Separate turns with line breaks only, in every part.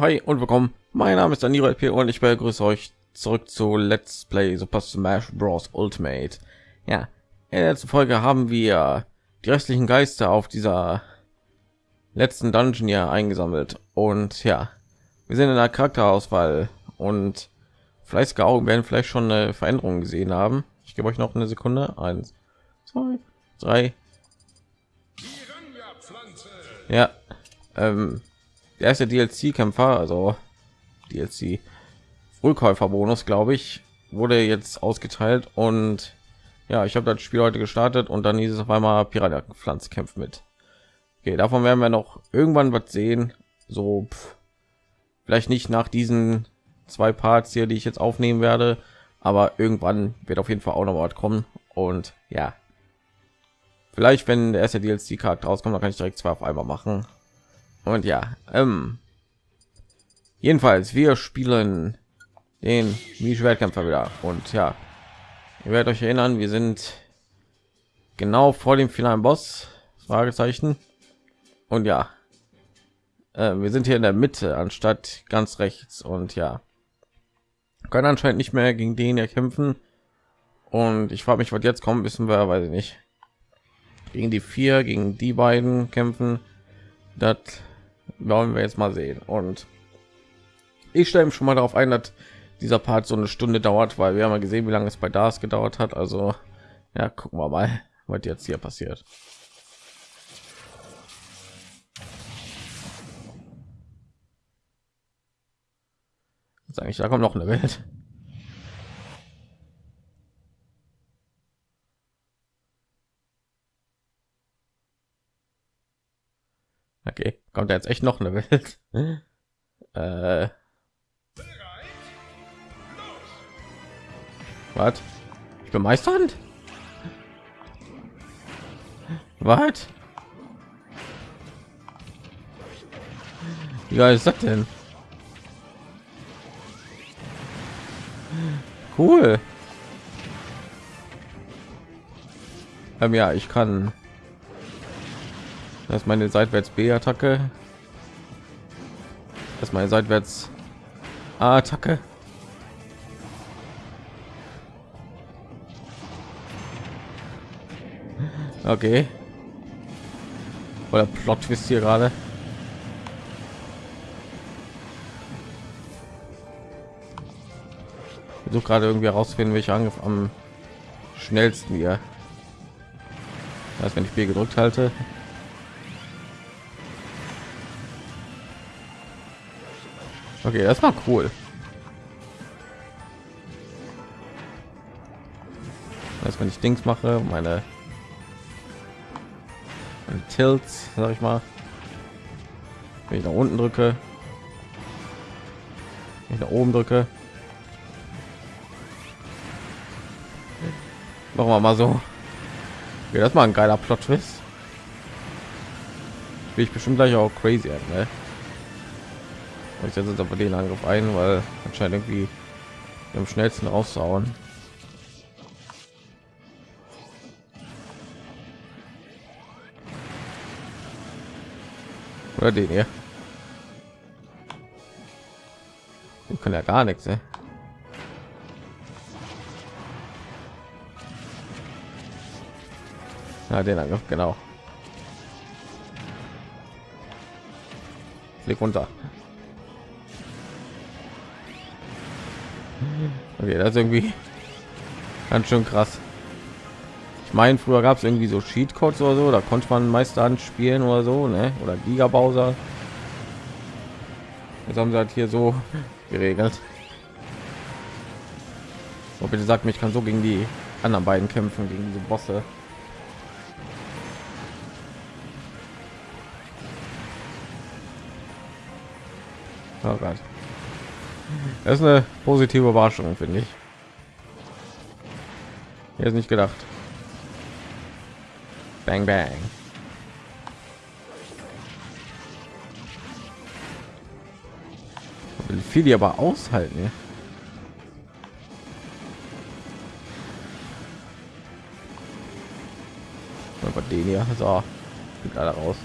Hi und willkommen. Mein Name ist Danilo LP und ich begrüße euch zurück zu Let's Play Super Smash Bros. Ultimate. Ja, in der letzten Folge haben wir die restlichen Geister auf dieser letzten Dungeon hier eingesammelt und ja, wir sind in der Charakterauswahl und fleißige Augen werden vielleicht schon eine Veränderung gesehen haben. Ich gebe euch noch eine Sekunde. Eins, zwei, drei. Ja, ähm, der erste DLC-Kämpfer, also DLC Frühkäufer-Bonus, glaube ich, wurde jetzt ausgeteilt und ja, ich habe das Spiel heute gestartet und dann hieß es auf einmal Piranha Pflanz kämpft mit. Okay, davon werden wir noch irgendwann was sehen. So pff, vielleicht nicht nach diesen zwei Parts hier, die ich jetzt aufnehmen werde, aber irgendwann wird auf jeden Fall auch noch was kommen und ja. Vielleicht, wenn der erste DLC-Charakter rauskommt, dann kann ich direkt zwei auf einmal machen. Und ja, ähm, jedenfalls, wir spielen den Schwertkämpfer wieder. Und ja, ihr werdet euch erinnern, wir sind genau vor dem finalen Boss. Fragezeichen. Und ja, äh, wir sind hier in der Mitte anstatt ganz rechts. Und ja, können anscheinend nicht mehr gegen den hier kämpfen. Und ich frage mich, was jetzt kommt, wissen wir, weiß ich nicht. Gegen die vier, gegen die beiden kämpfen. Das wollen wir jetzt mal sehen. Und ich stelle schon mal darauf ein dass dieser part so eine stunde dauert weil wir haben ja gesehen wie lange es bei das gedauert hat. Also ja gucken wir mal was jetzt hier passiert. Sage ich da kommt noch eine welt. Okay, kommt jetzt echt noch eine Welt. äh. Was? Ich bin Meisterhand? Was? Wie geil ist das denn? Cool. Ähm, ja, ich kann das ist meine seitwärts B-Attacke. Das ist meine seitwärts A-Attacke. Okay. Oder Plot Twist hier gerade. so gerade irgendwie herausfinden, welche Angriff am schnellsten hier. Das wenn ich B gedrückt halte. Okay, das war cool. Das wenn ich Dings mache, meine, meine Tilts, sag ich mal. Wenn ich nach unten drücke, wenn ich nach oben drücke. Machen wir mal so. Okay, das mal ein geiler Plot Twist. Will ich bestimmt gleich auch crazy, ne? Ich setze jetzt aber den Angriff ein, weil anscheinend irgendwie am schnellsten rauszuhauen. Oder den hier. Ich kann ja gar nichts. Ey. Ja, den Angriff, genau. Flieg runter. Okay, das ist irgendwie ganz schön krass. Ich meine, früher gab es irgendwie so Cheatcodes oder so, da konnte man Meisterhand spielen oder so, ne? Oder Giga Bowser. Jetzt haben sie halt hier so geregelt. So, bitte sagt mir, ich kann so gegen die anderen beiden kämpfen, gegen diese Bosse. Oh Gott. Das ist eine positive Überraschung, finde ich. Ist nicht gedacht. Bang bang. Will viel die aber aushalten. Aber den hier so alle raus.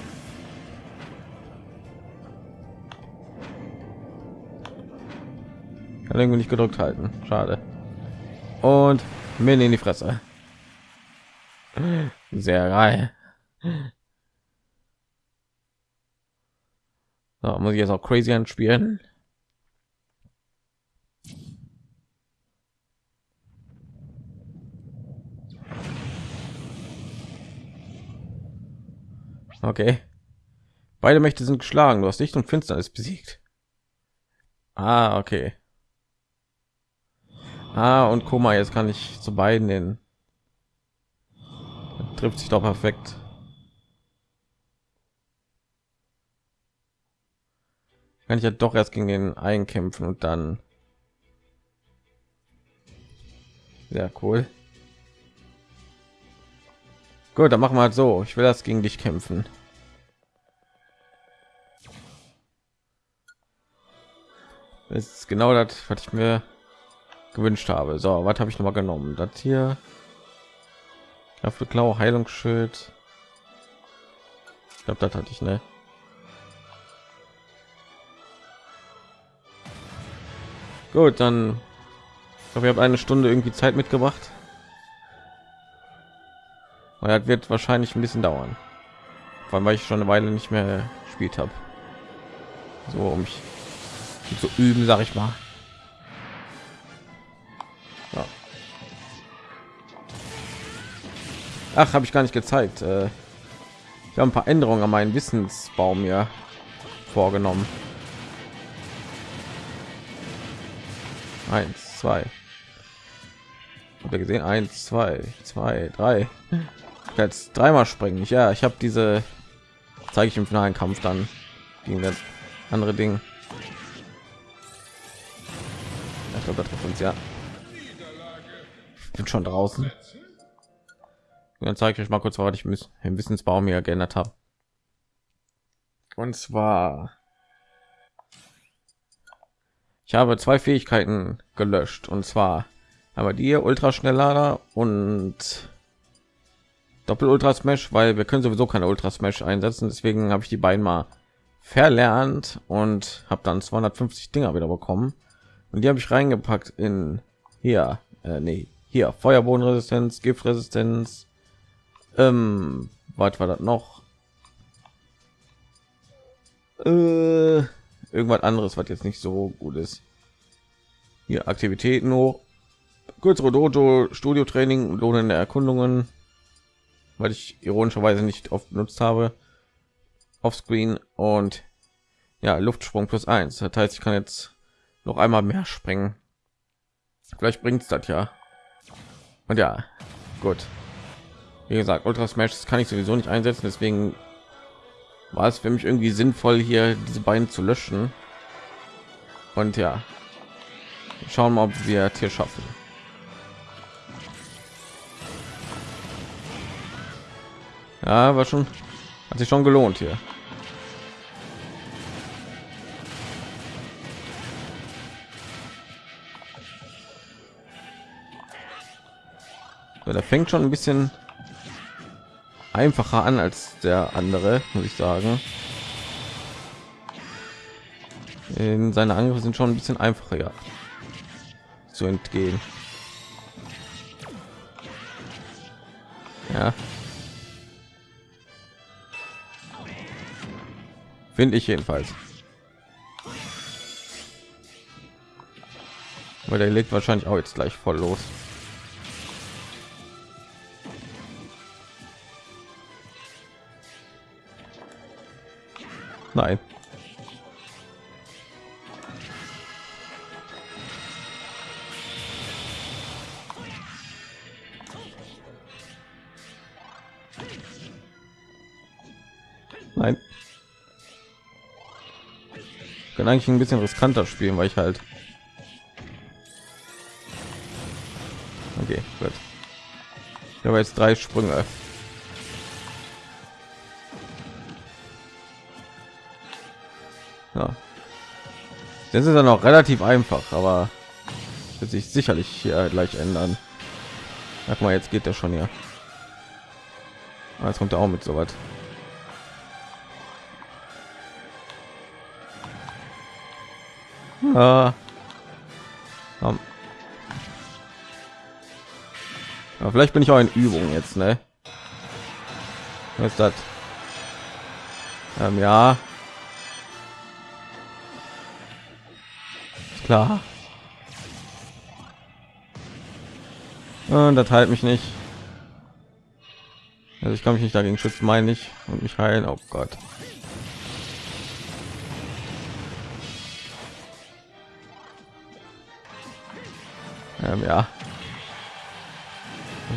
Irgendwie nicht gedrückt halten. Schade. Und mir in die Fresse. Sehr geil. So, muss ich jetzt auch crazy anspielen. Okay. Beide Mächte sind geschlagen. Du hast Licht und Finsternis besiegt. Ah, okay. Ah, und mal, jetzt kann ich zu beiden den. trifft sich doch perfekt. Kann ich ja doch erst gegen den einkämpfen und dann. Sehr cool. Gut, dann machen wir halt so. Ich will das gegen dich kämpfen. Das ist genau das, was ich mir gewünscht habe. So, was habe ich noch mal genommen? Das hier. Dafür Klau, Heilungsschild. Ich glaube, das hatte ich, ne? Gut, dann. Glaube, ich habe eine Stunde irgendwie Zeit mitgebracht. Und das wird wahrscheinlich ein bisschen dauern. Vor allem, weil ich schon eine Weile nicht mehr gespielt habe. So, um mich zu üben, sag ich mal. Ja. Ach, habe ich gar nicht gezeigt. Äh, ich habe ein paar Änderungen an meinen Wissensbaum mir vorgenommen. Eins, zwei. Habt ihr gesehen? Eins, zwei, zwei, drei. Jetzt dreimal springen. Ja, ich habe diese. Zeige ich im finalen Kampf dann gegen das andere Ding. Ich glaube, das trifft uns ja. Bin schon draußen. Dann zeige ich euch mal kurz, was ich im Wissensbaum hier geändert habe. Und zwar ich habe zwei Fähigkeiten gelöscht und zwar aber die Ultraschnelllader und Doppel Ultra Smash, weil wir können sowieso keine Ultra Smash einsetzen. Deswegen habe ich die beiden mal verlernt und habe dann 250 Dinger wieder bekommen. Und die habe ich reingepackt in hier, äh, nee, hier Feuerbodenresistenz, Giftresistenz. Ähm, was war das noch? Äh, irgendwas anderes, was jetzt nicht so gut ist. Hier Aktivitäten hoch, kürzere Dojo, Studio Training, lohnende Erkundungen, weil ich ironischerweise nicht oft benutzt habe, offscreen und ja Luftsprung plus eins. Das heißt, ich kann jetzt noch einmal mehr springen. Vielleicht bringt es das ja. Und ja, gut. Wie gesagt, Ultra Smash kann ich sowieso nicht einsetzen, deswegen war es für mich irgendwie sinnvoll, hier diese beiden zu löschen. Und ja, schauen wir, ob wir hier schaffen. Ja, war schon, hat sich schon gelohnt hier. So, der fängt schon ein bisschen einfacher an als der andere, muss ich sagen. In seine Angriffe sind schon ein bisschen einfacher ja, zu entgehen. Ja. Finde ich jedenfalls. Weil der legt wahrscheinlich auch jetzt gleich voll los. Nein. Nein. Ich kann eigentlich ein bisschen riskanter spielen, weil ich halt Okay, gut. Ich habe jetzt drei Sprünge. Ja. Das ist dann auch relativ einfach, aber wird sich sicherlich hier gleich ändern. Sag mal, jetzt geht der schon hier. Ah, jetzt kommt er auch mit so was. Ah. Aber vielleicht bin ich auch in Übung jetzt, ne? Was ist das? Ähm, ja. Klar. Und das halt mich nicht. Also ich kann mich nicht dagegen schützen, meine ich, und mich heilen. Oh Gott. Ähm, ja.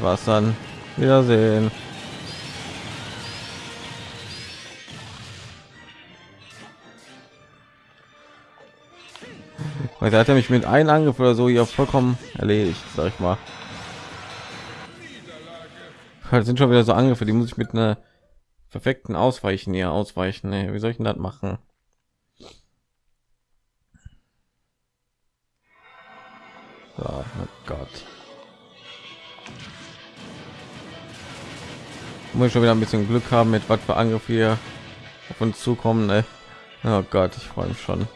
Was dann? Wiedersehen. Weil da hat er mich mit einem Angriff oder so hier vollkommen erledigt, sag ich mal. Das sind schon wieder so Angriffe, die muss ich mit einer perfekten Ausweichen hier ausweichen. Nee, wie soll ich denn das machen? So, oh Gott. Muss schon wieder ein bisschen Glück haben mit was für Angriff hier auf uns zukommen. Ne? Oh Gott, ich freue mich schon.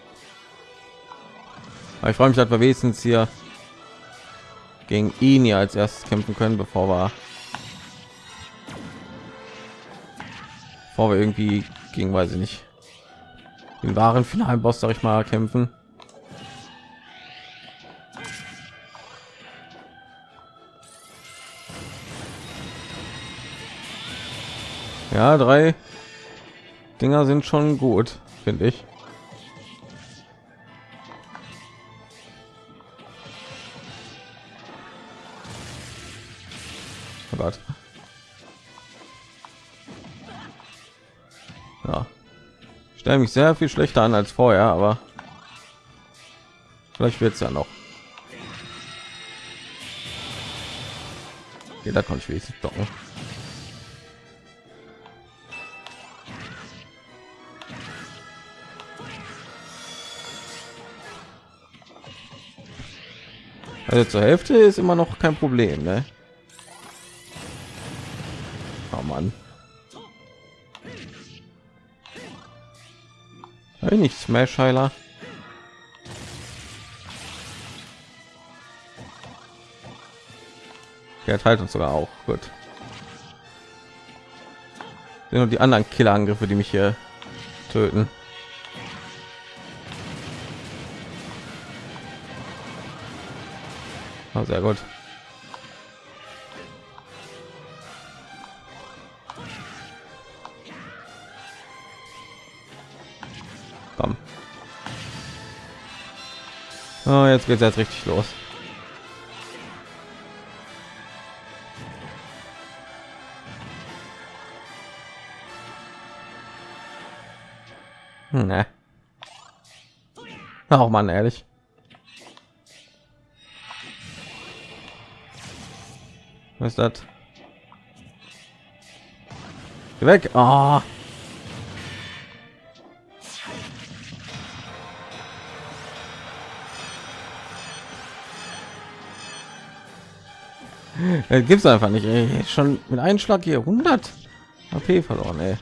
Aber ich freue mich, dass wir wenigstens hier gegen ihn ja als erstes kämpfen können, bevor wir bevor wir irgendwie gegen weiß ich nicht den wahren finalen Boss, sag ich mal, kämpfen. Ja, drei Dinger sind schon gut, finde ich. Stelle mich sehr viel schlechter an als vorher, aber vielleicht wird es ja noch. Okay, da konnte ich wenigstens docken. Also zur Hälfte ist immer noch kein Problem, ne? Hey, nicht Smash Heiler. Der teilt uns sogar auch gut. Sind nur die anderen Killerangriffe, die mich hier töten. Oh, sehr gut. Oh, jetzt geht es jetzt richtig los. Ne. Auch man ehrlich. Was ist das? Weg. Oh. Gibt es einfach nicht. Ey. Schon mit einem Schlag hier 100 AP verloren. Ey.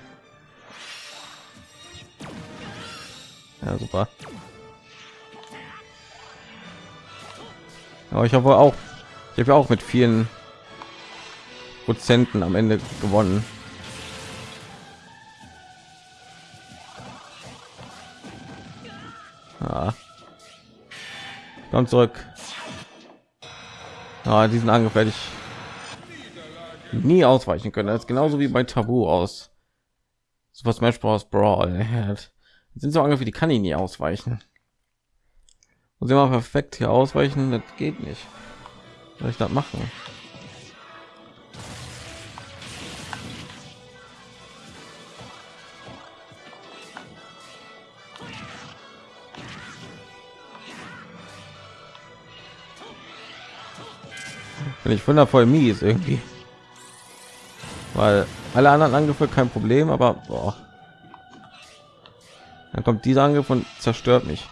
Ja, super. Aber ich habe auch, ich habe auch mit vielen Prozenten am Ende gewonnen. Ja. Komm zurück. Ja, diesen Angriff werde ich nie ausweichen können. Das ist genauso wie bei Tabu aus Super Smash Bros. Brawl. Sind so Angriffe, die kann ich nie ausweichen. Muss immer perfekt hier ausweichen, das geht nicht. Soll ich das machen? Bin ich wundervoll mies irgendwie. Weil alle anderen Angriffe kein Problem, aber boah. dann kommt dieser Angriff und zerstört mich.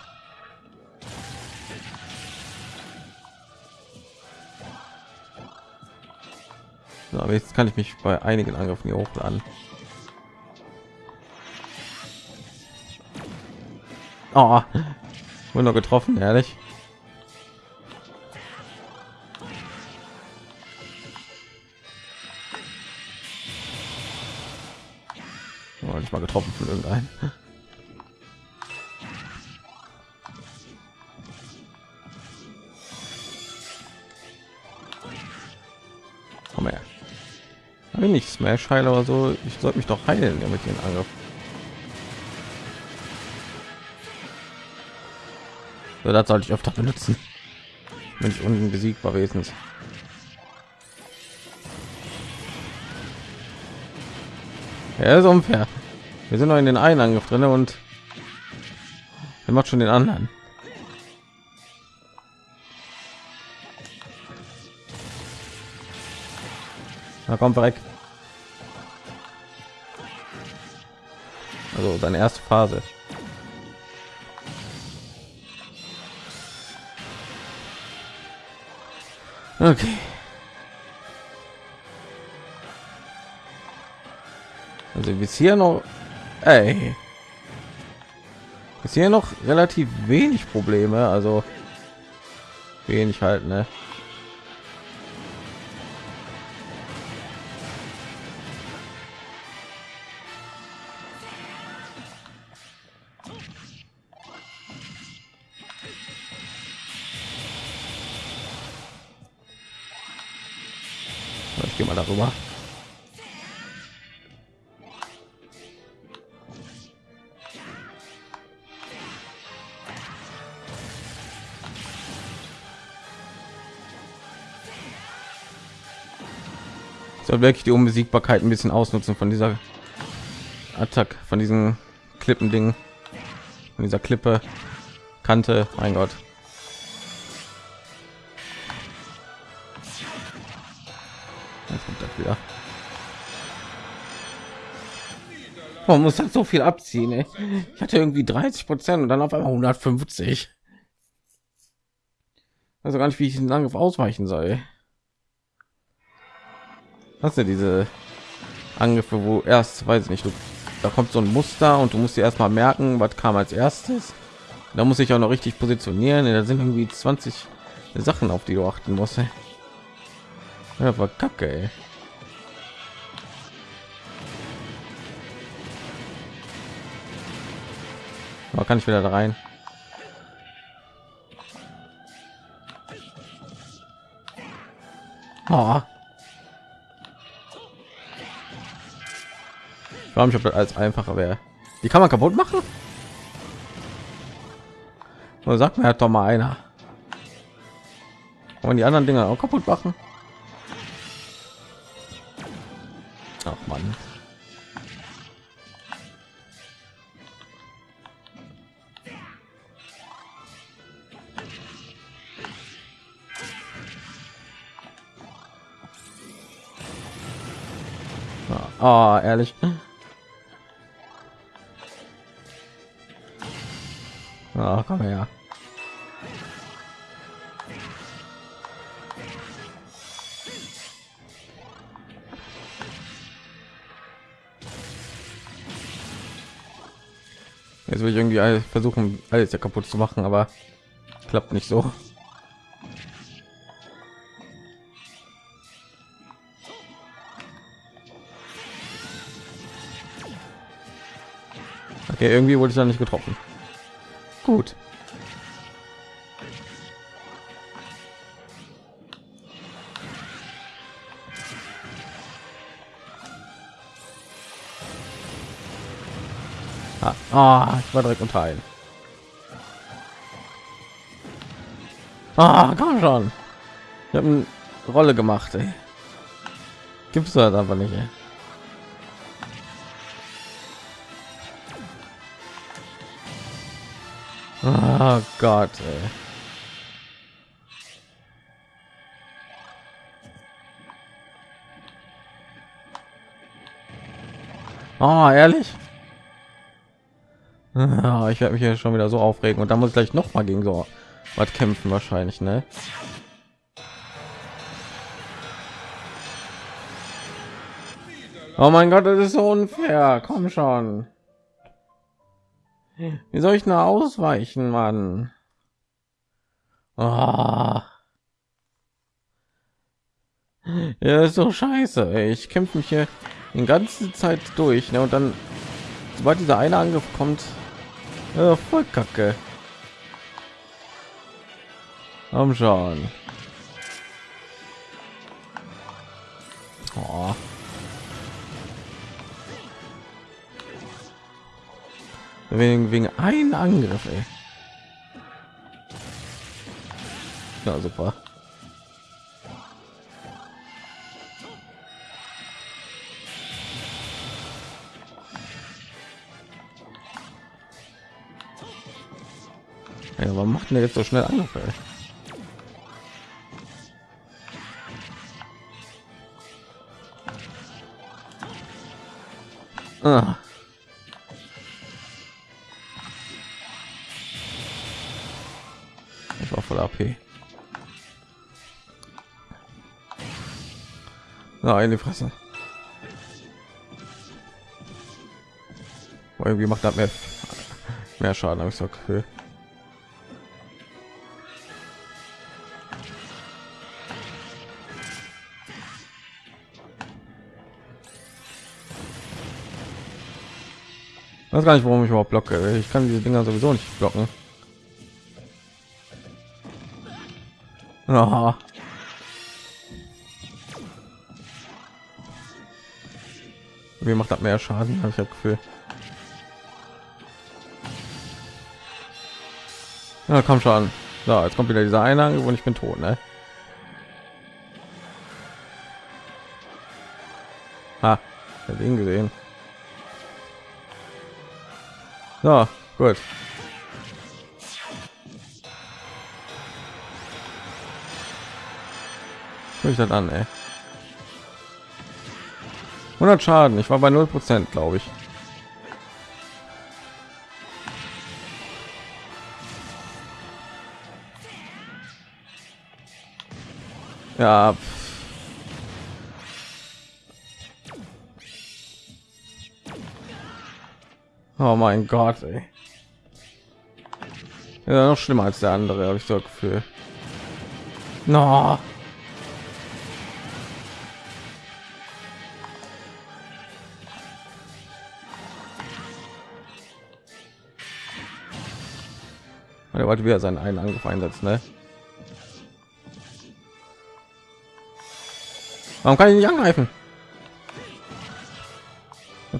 So, aber jetzt kann ich mich bei einigen Angriffen hier hochladen. Oh, noch getroffen, ehrlich. Mal getroffen von irgendeinem. Komm her. Ich smash heil oder so ich sollte mich doch heilen ja, mit den angriff so, das sollte ich öfter benutzen. Wenn ich unten besiegbar wesens. Ja ist unfair wir sind noch in den einen angriff drin und er macht schon den anderen Na komm, weg. Also deine erste Phase. Okay. Also bis hier noch, ey, bis hier noch relativ wenig Probleme, also wenig halt, ne? Ich gehe mal darüber. Soll wirklich die Unbesiegbarkeit ein bisschen ausnutzen von dieser Attack, von diesen Klippen Ding, von dieser Klippe Kante. Mein Gott. Jetzt kommt das wieder. Man muss halt so viel abziehen. Ey. Ich hatte irgendwie 30 Prozent und dann auf einmal 150. Also gar nicht, wie ich den Angriff ausweichen soll. Hast du diese Angriffe, wo erst weiß ich nicht, du, da kommt so ein Muster und du musst dir erstmal merken, was kam als erstes. Da muss ich auch noch richtig positionieren. Da sind irgendwie 20 Sachen, auf die du achten musst. Ey. Ja, war kacke. Ey. Aber kann ich wieder da rein? Oh. Warum ich ob das als einfacher wäre? Die kann man kaputt machen? Oder sagt mir halt doch mal einer. Und die anderen Dinger auch kaputt machen? Ach man. Ah, oh, ehrlich. Versuchen, alles ja kaputt zu machen, aber klappt nicht so. Okay, irgendwie wurde ich da nicht getroffen. Gut. Ah, ich war direkt unter ein. Ah, komm schon. Ich habe eine Rolle gemacht. Ey. Gibt es halt aber nicht. Ey. Oh Gott, ey. Oh, ehrlich? Ich werde mich ja schon wieder so aufregen und dann muss ich gleich noch mal gegen so was kämpfen wahrscheinlich, ne? Oh mein Gott, das ist so unfair. Komm schon. Wie soll ich nur ausweichen, Mann? Oh. Ja, ist so scheiße. Ey. Ich kämpfe mich hier die ganze Zeit durch, ne? Und dann sobald dieser eine Angriff kommt, ja, voll kacke. Am schon. Oh. Wegen, wegen ein Angriff, ey. Ja, super. Ja, warum macht denn jetzt so schnell Angriffe? Ah. Ich war voll AP. Na, in die Fresse. Irgendwie macht das mehr, mehr Schaden, habe ich so okay. Weiß gar nicht, warum ich überhaupt blocke. Ich kann diese Dinger sowieso nicht blocken. Aha. Wie macht das mehr Schaden? Habe ich das Gefühl. Ja, komm schon. So, jetzt kommt wieder dieser Einhang und ich bin tot, ne? Ha, ich ihn gesehen. So, gut. Guck ich das an, ey. 100 Schaden. Ich war bei 0 Prozent, glaube ich. Ja. Oh mein Gott, ey. Ja, noch schlimmer als der andere, habe ich so Gefühl. No. Er wollte wieder seinen einen Angriff einsetzen, ne? Warum kann ich nicht angreifen?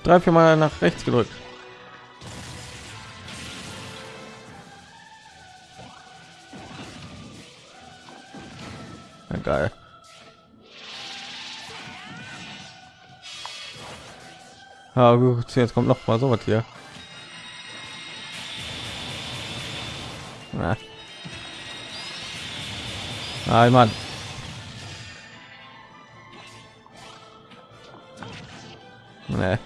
Drei, vier Mal nach rechts gedrückt. Ja, gut, jetzt kommt noch mal so was hier. Nein, Mann. Nee.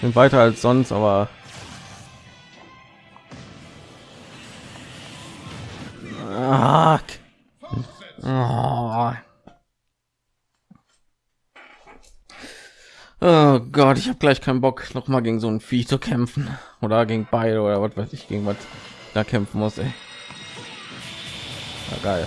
Sind weiter als sonst, aber ah, Oh. oh Gott, ich habe gleich keinen Bock, noch mal gegen so ein Vieh zu kämpfen oder gegen beide oder was weiß ich, gegen was da kämpfen muss. Ey. Ja, geil.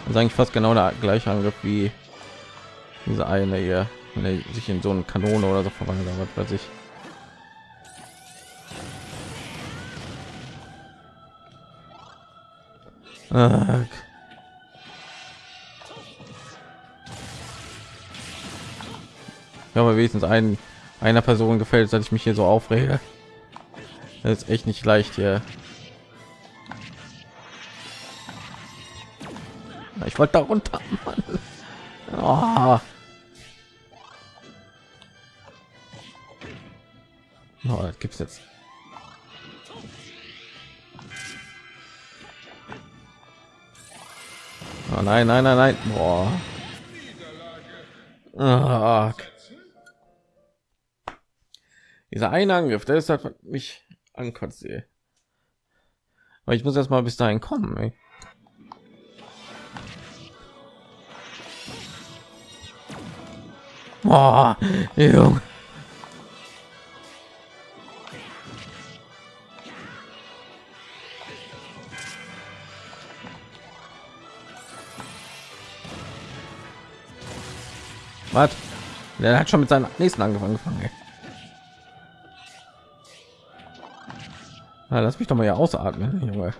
Das ist eigentlich fast genau der gleiche Angriff wie diese eine hier wenn er sich in so eine Kanone oder so verwandelt, was weiß ich. Ja, aber wenigstens ein, einer Person gefällt, dass ich mich hier so aufrege. Das ist echt nicht leicht hier. Ich wollte da runter. Mann. Oh. Oh, das gibt's jetzt. Oh nein, nein, nein, nein. Boah. Oh. Dieser eine Angriff, der ist halt mich ankotzt. Aber ich muss erst mal bis dahin kommen. Ey. Oh, Junge. Was? Der hat schon mit seinem nächsten angefangen. Ey. Na, lass mich doch mal hier ausatmen, Junge.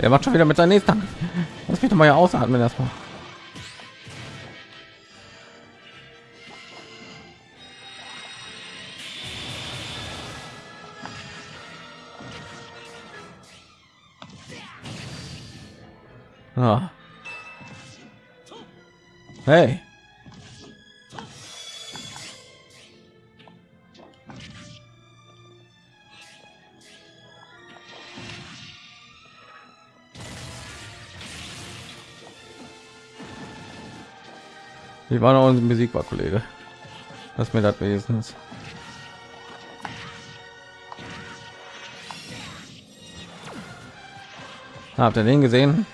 Er macht schon wieder mit seinem nächsten. Lass mich doch mal hier ausatmen erstmal. Ah. Hey. Ich war noch in Musik war Kollege. Was mir das wenigstens. Habt ihr den gesehen?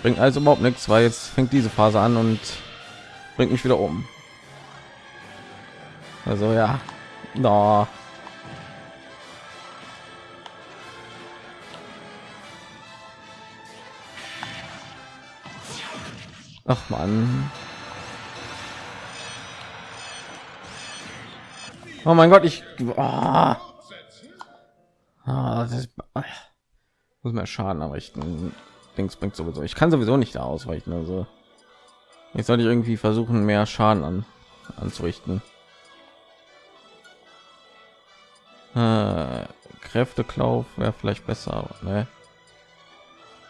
Bringt also überhaupt nichts, weil jetzt fängt diese Phase an und bringt mich wieder um. Also ja, no. Ach man. Oh mein Gott, ich. Ah, das ist, ah. muss mehr Schaden anrichten. Dings bringt sowieso. Ich kann sowieso nicht da ausweichen. Also ich sollte irgendwie versuchen, mehr Schaden an, anzurichten. Äh, Kräfteklauf wäre vielleicht besser, ne?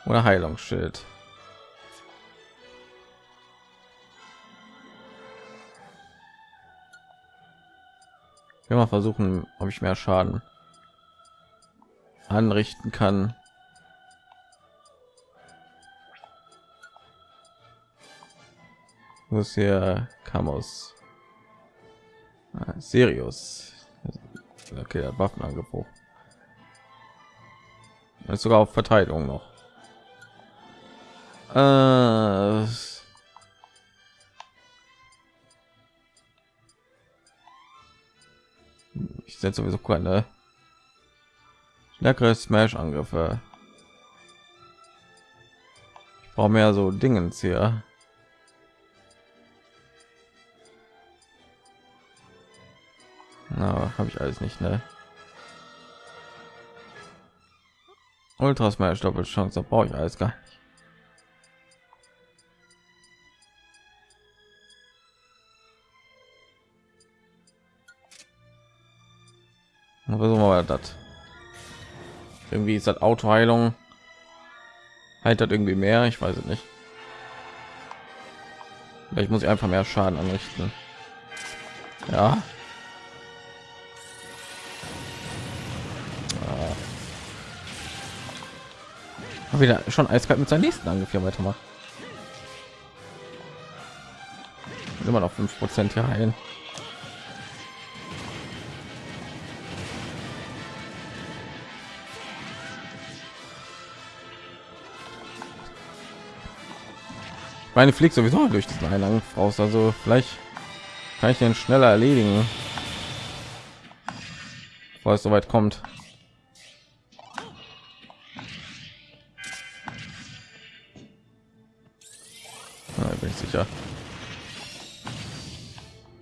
Oder Heilungsschild. Will mal versuchen, ob ich mehr Schaden anrichten kann. Ist hier Kamos? Ah, Sirius. Okay, der Waffenangriff. ist sogar auf Verteidigung noch. Äh, ich setze sowieso keine stärkere Smash Angriffe. Ich brauche mehr so Dingens hier. Na, habe ich alles nicht, ne? Ultra Smash Doppelchance, da brauche ich alles gar versuchen wir das. Irgendwie ist das autoheilung. Halt hat irgendwie mehr? Ich weiß es nicht. Vielleicht muss ich einfach mehr schaden anrichten. Ja. Ah. wieder schon eiskalt mit seinem nächsten Angriff hier weitermacht immer noch fünf prozent hier heilen meine fliegt sowieso durch diesen Eingang raus also vielleicht kann ich den schneller erledigen bevor es soweit kommt. Ja, bin ich sicher.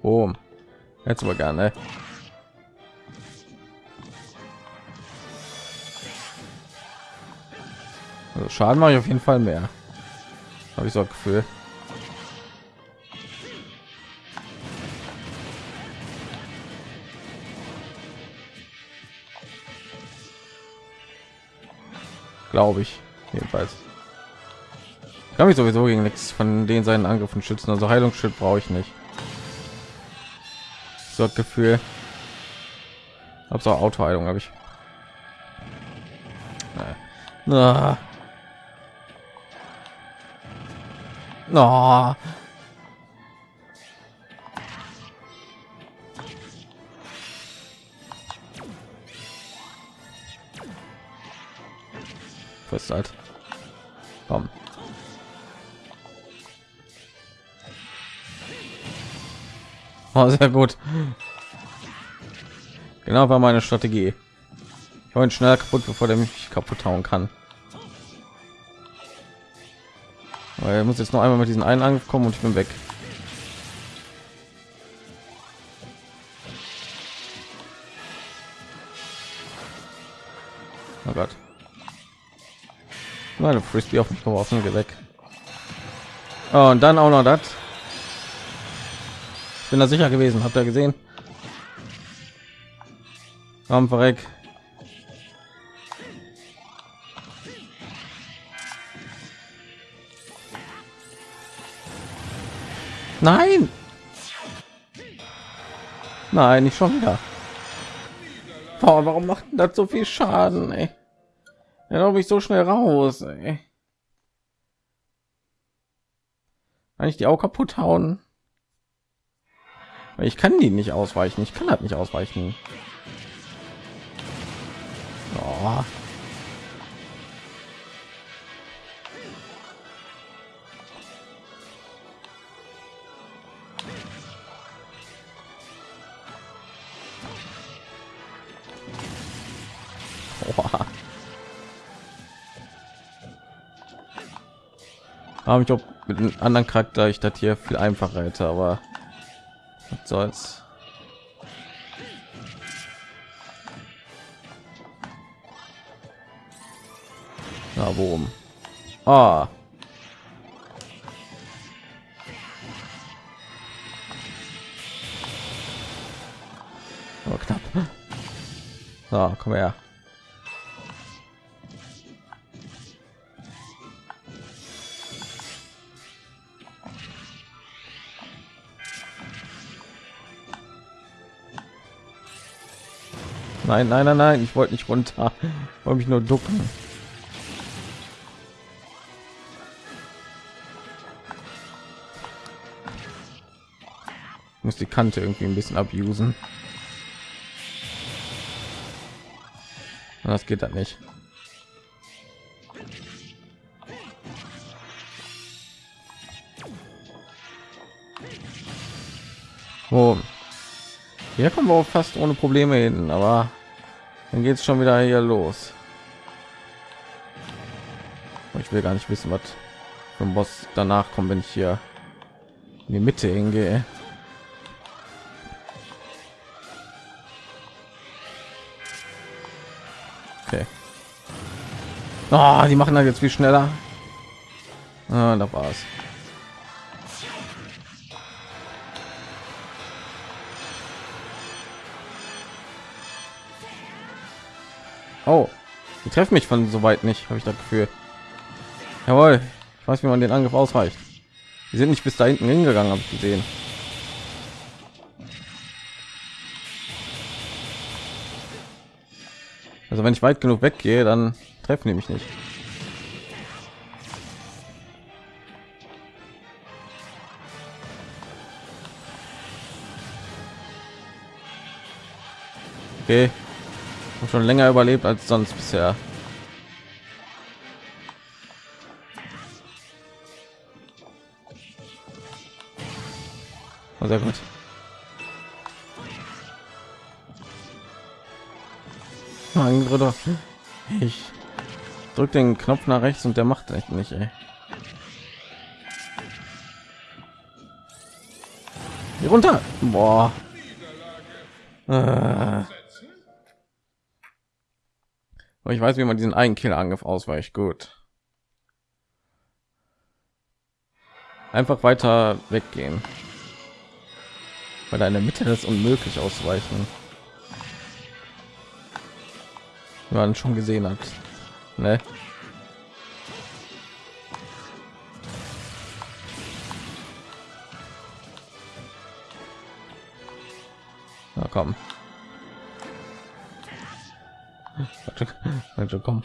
Oh jetzt aber gerne also schaden mache ich auf jeden fall mehr habe ich so ein Gefühl. Glaube ich jedenfalls. kann mich sowieso gegen nichts von den seinen Angriffen schützen. Also Heilungsschild brauche ich nicht. So ein Gefühl. Hab so Autoheilung habe ich. Na. Oh. Fest halt. Komm. Oh, sehr gut. Genau war meine Strategie. Ich wollte schnell kaputt, bevor der mich kaputt hauen kann. Weil er muss jetzt noch einmal mit diesen einen Angriff und ich bin weg. Oh Gott. Meine Frisbee auf mich geworfen, geh weg. Oh, und dann auch noch das. Ich bin da sicher gewesen, habt ihr gesehen? Komm, verreck. Nein! Nein, nicht schon wieder. Boah, warum macht das so viel Schaden? Ey? Ja, glaube ich so schnell raus. Ey. Kann ich die auch kaputt hauen? Ich kann die nicht ausweichen. Ich kann halt nicht ausweichen. Oh. Aber ich glaube, mit einem anderen Charakter ich das hier viel einfacher hätte, aber was soll's. Na, worum? Ah. Oh, knapp. So, komm her. Nein, nein, nein, nein, ich wollte nicht runter. Wollte mich nur ducken. muss die Kante irgendwie ein bisschen abusen. Das geht dann nicht. Oh. Hier kommen wir auch fast ohne Probleme hin, aber dann geht es schon wieder hier los. Ich will gar nicht wissen, was vom Boss danach kommt, wenn ich hier in die Mitte hingehe. Okay. Oh, die machen da jetzt viel schneller. Ah, da war's. Treffen mich von so weit nicht, habe ich das Gefühl. Jawohl, ich weiß, wie man den Angriff ausweicht. Die sind nicht bis da hinten hingegangen, habe ich gesehen. Also wenn ich weit genug weggehe, dann treffen die mich nicht. Okay, schon länger überlebt als sonst bisher. Oh, sehr gut. Mein Bruder. Ich drück den Knopf nach rechts und der macht echt nicht, ey. Hier runter. Boah. Äh. Aber ich weiß, wie man diesen einen Killerangriff ausweicht. Gut. Einfach weiter weggehen. Weil da in der Mitte ist unmöglich ausweichen. Man schon gesehen hat. Ne? Na komm. Also komm.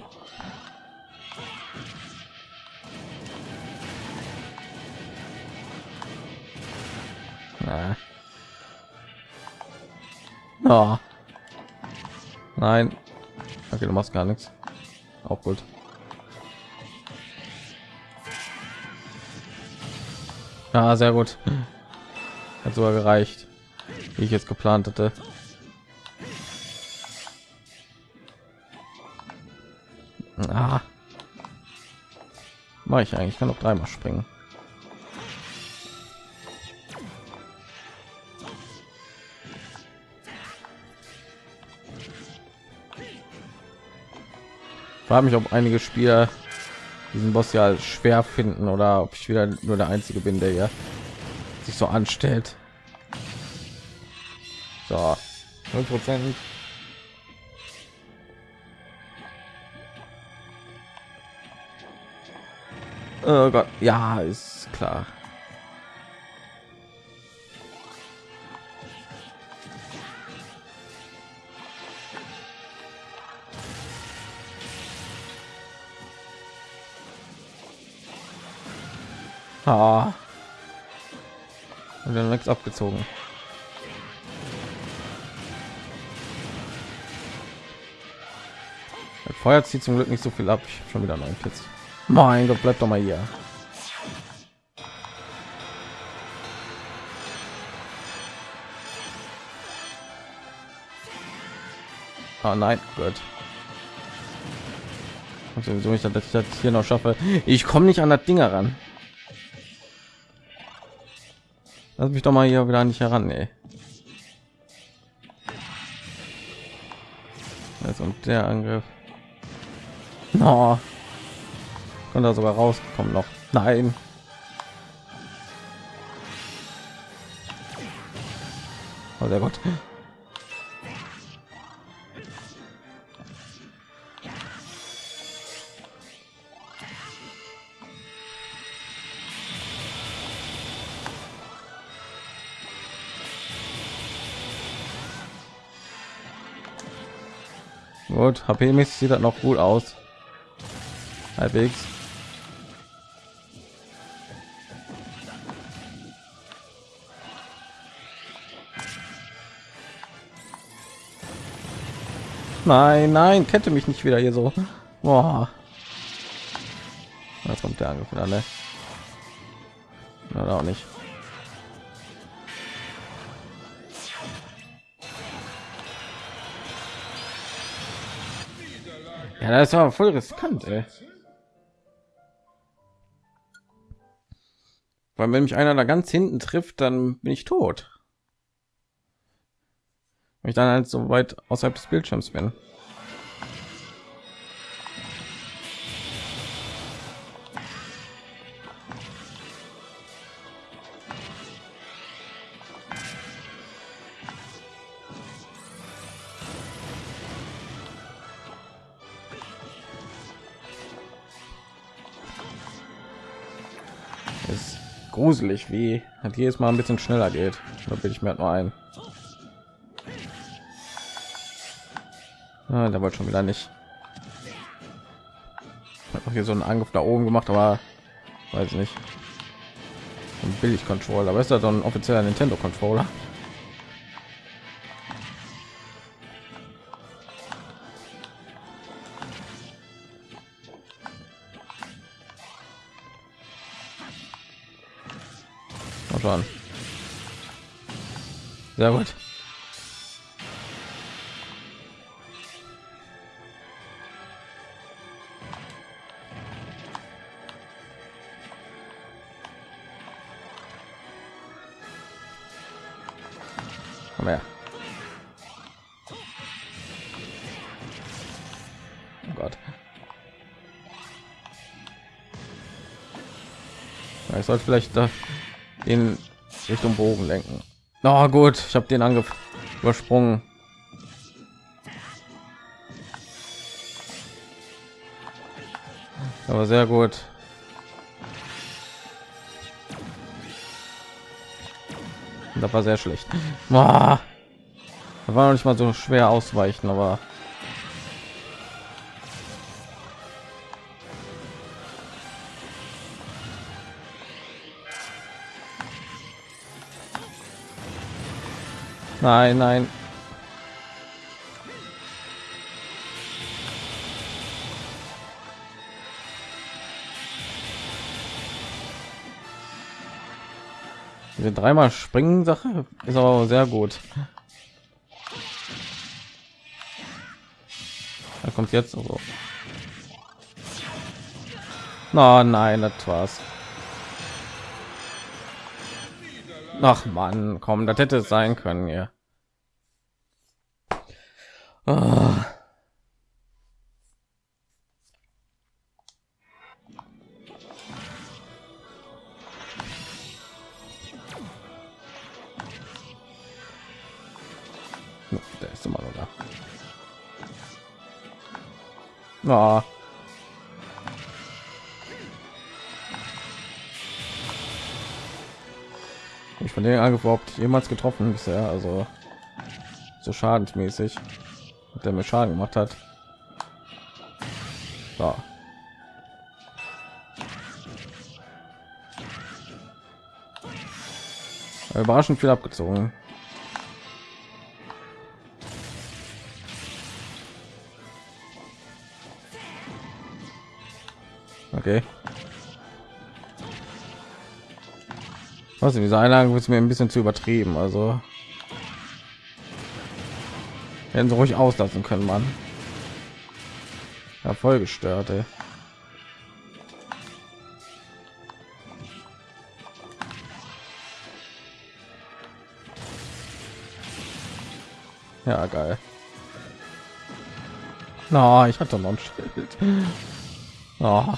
Ah. Oh. Nein. Okay, du machst gar nichts. Auch gut. Ja, sehr gut. Hat sogar gereicht, wie ich jetzt geplant hatte. Ah. Mache ich eigentlich? Ich kann noch dreimal springen. frage mich, ob einige Spieler diesen Boss ja schwer finden oder ob ich wieder nur der einzige bin, der ja sich so anstellt. So, 0 Prozent. Oh Gott, ja, ist klar. Ah. Und dann nichts abgezogen. Das Feuer zieht zum Glück nicht so viel ab. Ich habe schon wieder neun Pits. Mein Gott, bleibt doch mal hier. Oh nein, gut. sowieso nicht, dass ich das hier noch schaffe. Ich komme nicht an das Ding heran. Lass mich doch mal hier wieder nicht heran, ey. Jetzt und der Angriff. No. Und da sogar rausgekommen noch. Nein. Oh, sehr gut. Gut, HP-mäßig sieht das noch gut aus. Halbwegs. Nein, nein, kette mich nicht wieder hier so. Boah. Da kommt der Angriff wieder, ne? Oder auch nicht. Ja, das war voll riskant, ey. Weil wenn mich einer da ganz hinten trifft, dann bin ich tot. Wenn ich dann halt so weit außerhalb des Bildschirms bin. gruselig wie hat jedes mal ein bisschen schneller geht da bin ich mir halt nur ein ah, da wollte schon wieder nicht hat auch hier so einen angriff da oben gemacht aber weiß nicht ein billig controller aber ist das dann offizieller nintendo controller. Sehr gut. Sollte vielleicht da in Richtung Bogen lenken. Na oh, gut, ich habe den Angriff übersprungen. Aber sehr gut. Das war sehr schlecht. Boah. Da war noch nicht mal so schwer ausweichen, aber Nein, nein. Diese dreimal springen Sache ist aber sehr gut. Da kommt jetzt so. Na, nein, das war's. Ach man, komm, das hätte es sein können, ja. Oh. Der ist immer noch da. Oh. Überhaupt jemals getroffen bisher, also so schadensmäßig, der mir Schaden gemacht hat. So. Überraschend viel abgezogen. Okay. Was diese Einlagen wird mir ein bisschen zu übertrieben, also hätten sie ruhig auslassen können, man. Ja, voll. Ja, geil. Na, no, ich hatte noch ein Schild. Oh.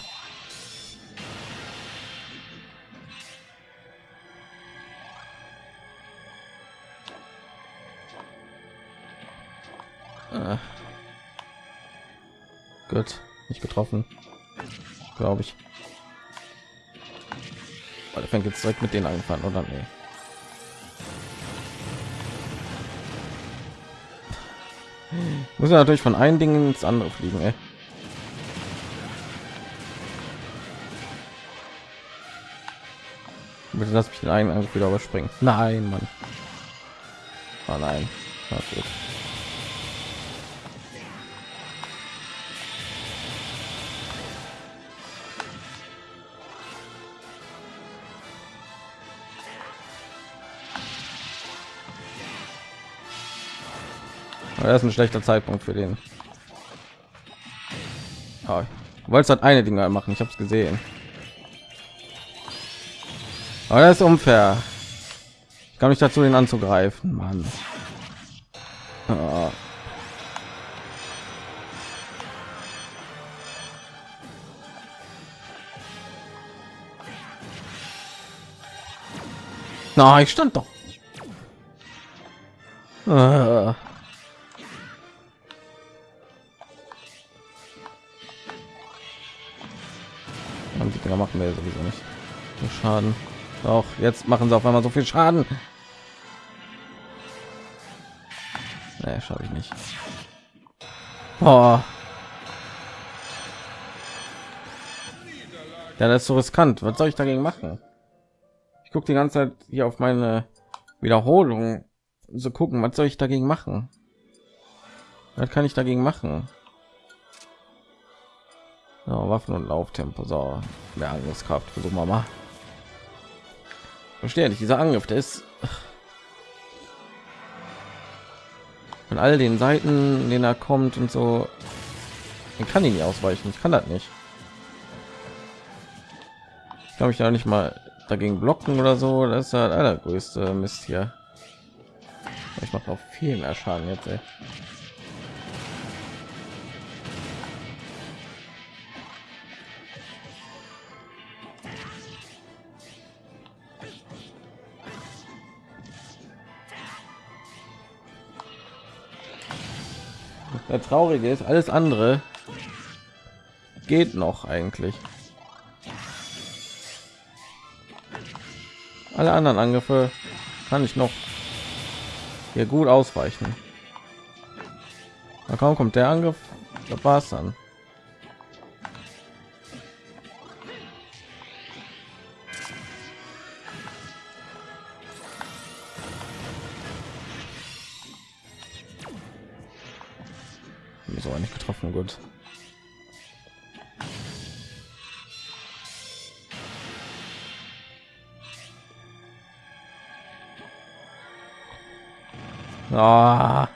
Gut, nicht getroffen, glaube ich. Weil fängt jetzt direkt mit denen angefangen, oder nee? Muss ja natürlich von einem Ding ins andere fliegen, ey. Bitte lass mich den eigenen Angriff wieder überspringen. Nein, Mann. Oh nein. Na gut. Das ist ein schlechter Zeitpunkt für den. Oh, wollte halt eine Dinge machen, ich habe es gesehen. Aber das ist unfair. Ich kann mich dazu, den anzugreifen, Mann. Oh. Na, ich stand doch. Uh. Dinger machen wir sowieso nicht. So Schaden. Auch jetzt machen sie auf einmal so viel Schaden. Nee, schaffe ich nicht. Boah. Ja, das ist so riskant. Was soll ich dagegen machen? Ich gucke die ganze Zeit hier auf meine Wiederholung. So gucken, was soll ich dagegen machen? Was kann ich dagegen machen? Ja, Waffen und Lauftempo. So, mehr Angriffskraft. Versuchen wir mal. Verstehe nicht, dieser Angriff, der ist von all den Seiten, den er kommt und so. Ich kann ihn nicht ausweichen. Ich kann das nicht. Ich glaube, ich da nicht mal dagegen blocken oder so. Das ist halt allergrößte Mist hier. Ich mache auch viel mehr Schaden jetzt. Ey. Der traurige ist, alles andere geht noch eigentlich. Alle anderen Angriffe kann ich noch hier gut ausweichen. Na kaum kommt der Angriff, da war es dann. So nicht getroffen gut Ah.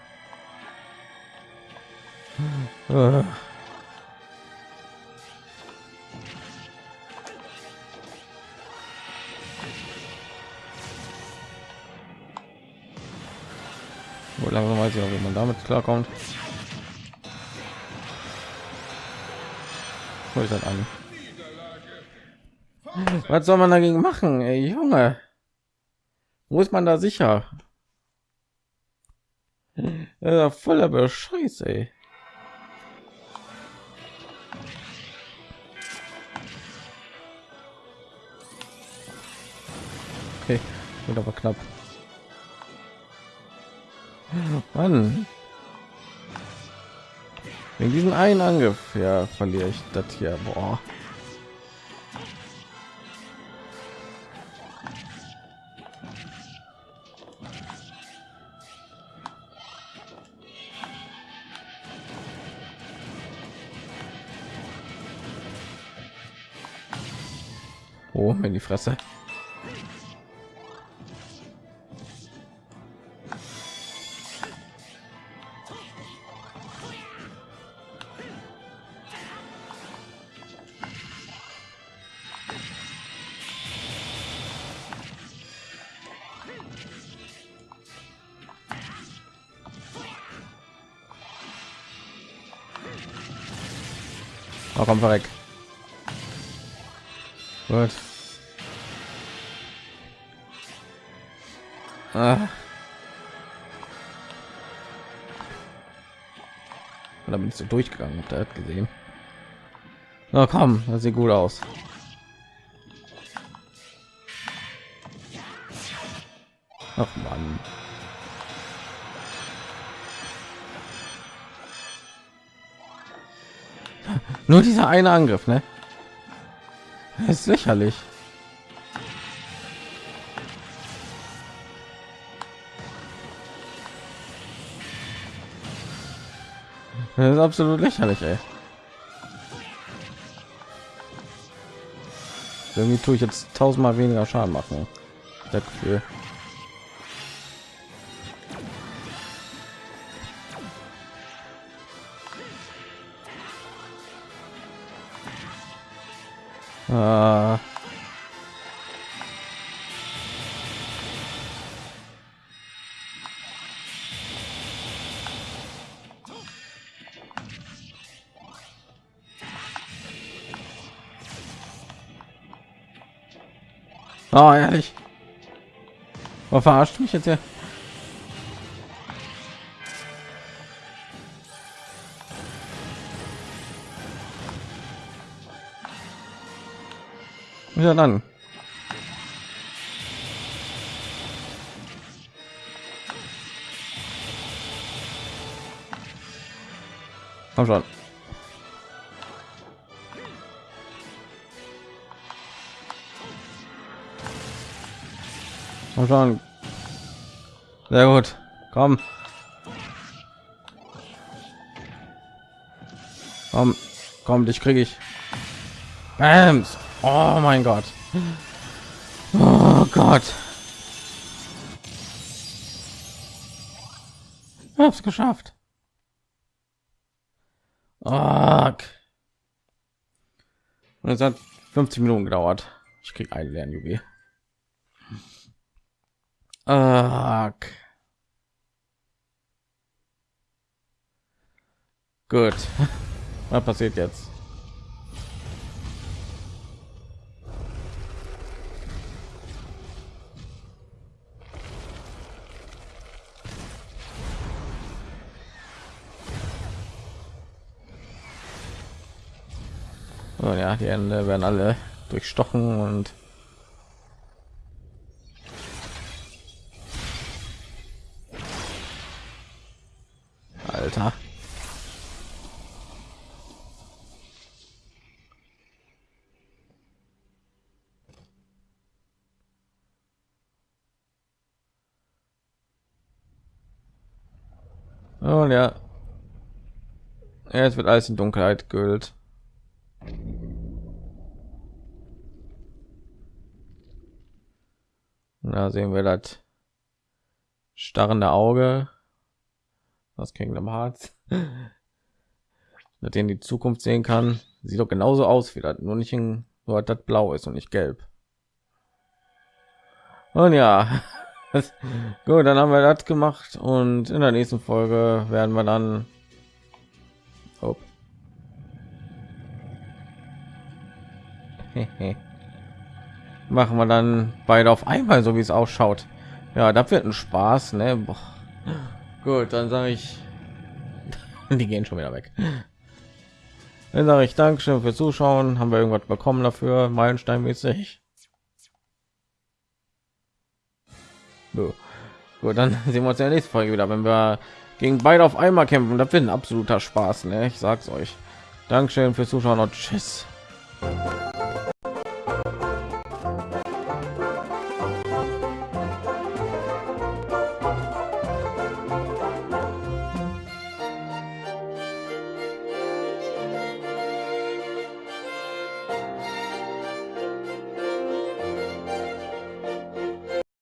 Wo langsam weiß ich auch, wie man damit klarkommt. Das an? Was soll man dagegen machen, ey, Junge? Wo ist man da sicher? Ja, voller Bescheiß, ey. Okay, wird aber knapp. Mann. Wegen diesen einen Angriff, ja, verliere ich das hier. Boah. Oh, in die Fresse. Oh, komm weg. Gut. Ah. Da bin ich so durchgegangen, ihr das gesehen? Na komm, das sieht gut aus. Ach man. Nur dieser eine Angriff, ne? Das ist lächerlich. Das ist absolut lächerlich, ey. Irgendwie tue ich jetzt tausendmal weniger Schaden machen. Das Gefühl. Ah. Oh, ehrlich. Oh, verarscht mich jetzt ja. Ja, dann. Komm schon. Komm schon. Sehr gut. Komm. Komm, komm, dich kriege ich. Bams. Oh mein Gott. Oh Gott. Ich hab's geschafft. Fuck. Und es hat 50 Minuten gedauert. Ich krieg einen Lernjuwel. Fuck. Gut. Was passiert jetzt? Die Ende werden alle durchstochen und Alter. Oh ja. Es wird alles in Dunkelheit gehüllt. Da sehen wir das starrende Auge. Das Kingdom Hearts. Mit denen die Zukunft sehen kann. Sieht doch genauso aus wie das, nur nicht in, nur das blau ist und nicht gelb. Und ja, gut, dann haben wir das gemacht und in der nächsten Folge werden wir dann oh. machen wir dann beide auf einmal, so wie es ausschaut. Ja, das wird ein Spaß, ne? Boah. Gut, dann sage ich, die gehen schon wieder weg. Dann sage ich Dankeschön für Zuschauen. Haben wir irgendwas bekommen dafür, Meilensteinmäßig? So. Gut, dann sehen wir uns in der nächsten Folge wieder, wenn wir gegen beide auf einmal kämpfen. Das wird ein absoluter Spaß, ne? Ich sag's euch. Dankeschön fürs Zuschauen und tschüss.